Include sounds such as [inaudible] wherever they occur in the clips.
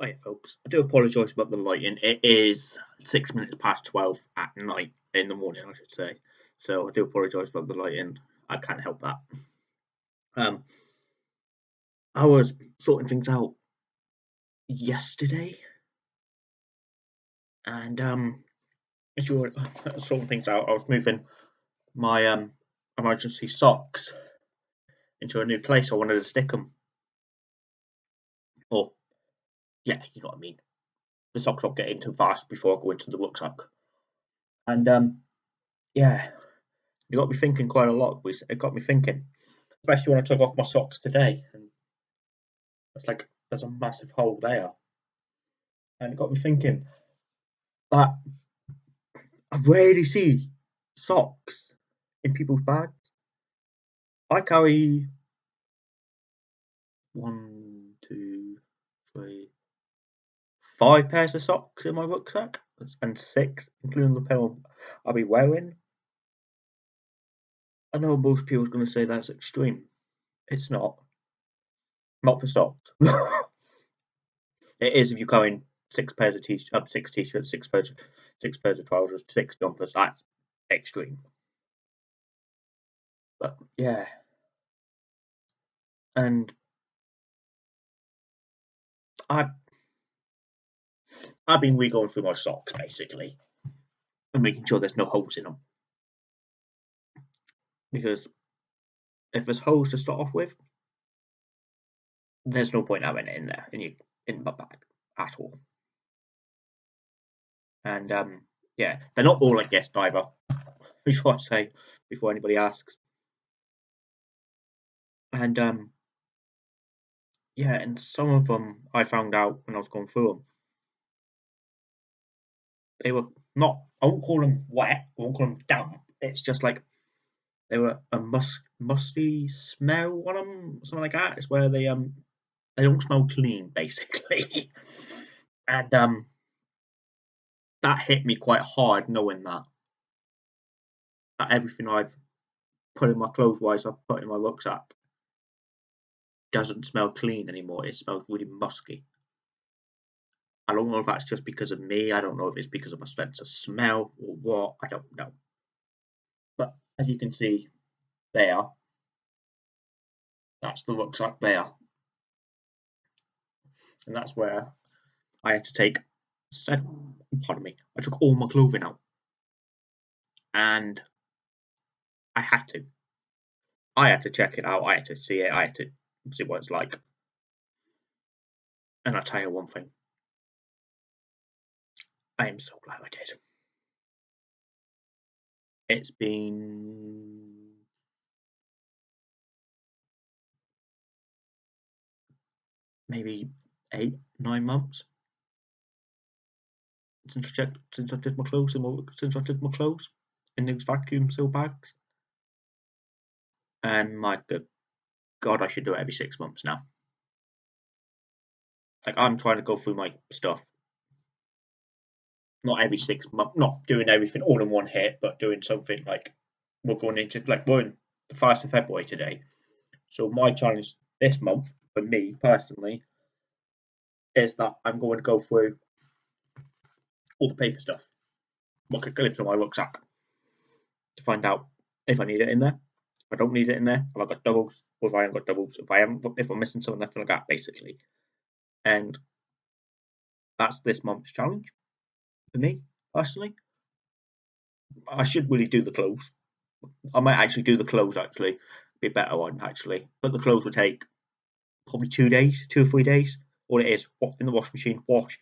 Hi, folks. I do apologise about the lighting. It is six minutes past 12 at night, in the morning, I should say. So I do apologise about the lighting. I can't help that. Um, I was sorting things out yesterday, and um, as you were sorting things out, I was moving my um emergency socks into a new place. I wanted to stick them. Or, yeah, you know what I mean. The socks won't get in too fast before I go into the rucksack. And um, yeah, it got me thinking quite a lot. It got me thinking, especially when I took off my socks today, and it's like there's a massive hole there, and it got me thinking that I rarely see socks in people's bags. I carry one, two, three, five pairs of socks in my rucksack, and six, including the pair I'll be wearing. I know most people are going to say that's extreme. It's not. Not for socks. [laughs] it is if you're carrying six pairs of t-shirts, uh, six t-shirts, six pairs, of, six pairs of trousers, six jumpers. That's extreme. But yeah, and I I've been re-going through my socks basically and making sure there's no holes in them because if there's holes to start off with, there's no point having it in there in your in my bag at all. And um, yeah, they're not all like guest either. before [laughs] I say, before anybody asks. And um, yeah, and some of them I found out when I was going through them. They were not. I won't call them wet. I won't call them damp. It's just like they were a musk, musty smell on them, something like that. It's where they um they don't smell clean, [laughs] basically. and um that hit me quite hard knowing that. That everything I've put in my clothes wise I've put in my rucksack doesn't smell clean anymore. It smells really musky. I don't know if that's just because of me. I don't know if it's because of my sense of smell or what. I don't know. But as you can see there, that's the rucksack there. And that's where I had to take, pardon me, I took all my clothing out. And I had to. I had to check it out. I had to see it. I had to see what it's like. And I'll tell you one thing. I am so glad I did. It's been maybe eight, nine months since I checked, since I did my clothes, since I did my clothes in these vacuum seal bags. And my good God, I should do it every six months now. Like I'm trying to go through my stuff. Not every six months, not doing everything all in one hit, but doing something like we're going into like we're in the first of February today. So my challenge this month for me personally is that I'm going to go through all the paper stuff, what could go from my rucksack, to find out if I need it in there. If I don't need it in there, have I got doubles, or if I haven't got doubles, if I haven't, if I'm missing something, nothing like that, basically. And that's this month's challenge for me personally. I should really do the clothes. I might actually do the clothes actually, be a better one actually. But the clothes will take probably two days, two or three days. All it is, in the washing machine, wash,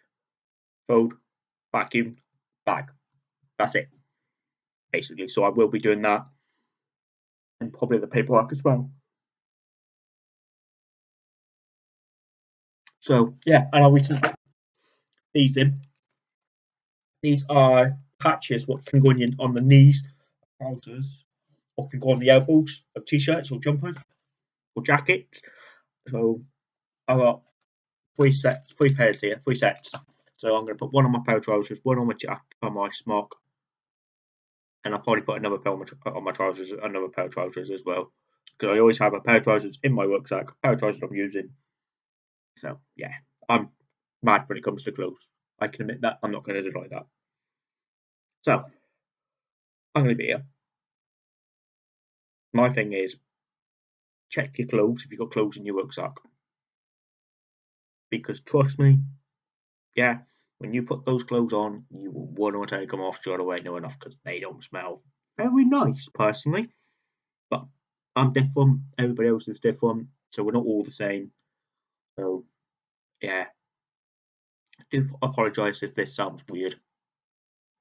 fold, vacuum, bag. That's it, basically. So I will be doing that, and probably the paperwork as well. So yeah, and I'll return these in. These are patches what can go in on the knees, trousers, or can go on the elbows of t-shirts or jumpers or jackets. So I've got three sets, three pairs here, three sets. So I'm going to put one on my pair of trousers, one on my jacket, on my smock, and I'll probably put another pair on my, on my trousers, another pair of trousers as well. Because I always have a pair of trousers in my rucksack, a pair of trousers I'm using. So yeah, I'm mad when it comes to clothes. I can admit that. I'm not going to deny that. So, I'm going to be here. My thing is, check your clothes if you've got clothes in your rucksack. Because trust me, yeah, when you put those clothes on, you will want to take them off straight away, no enough, because they don't smell very nice, personally. But I'm different, everybody else is different, so we're not all the same. So, yeah. Do apologise if this sounds weird.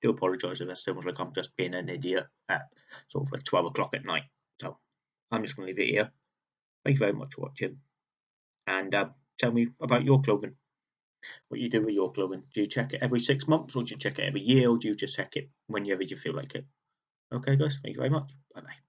Do apologise if it sounds like I'm just being an idiot at sort of like 12 o'clock at night. So, I'm just going to leave it here. Thank you very much for watching. And uh, tell me about your clothing. What you do with your clothing. Do you check it every six months or do you check it every year or do you just check it whenever you feel like it? Okay, guys. Thank you very much. Bye bye.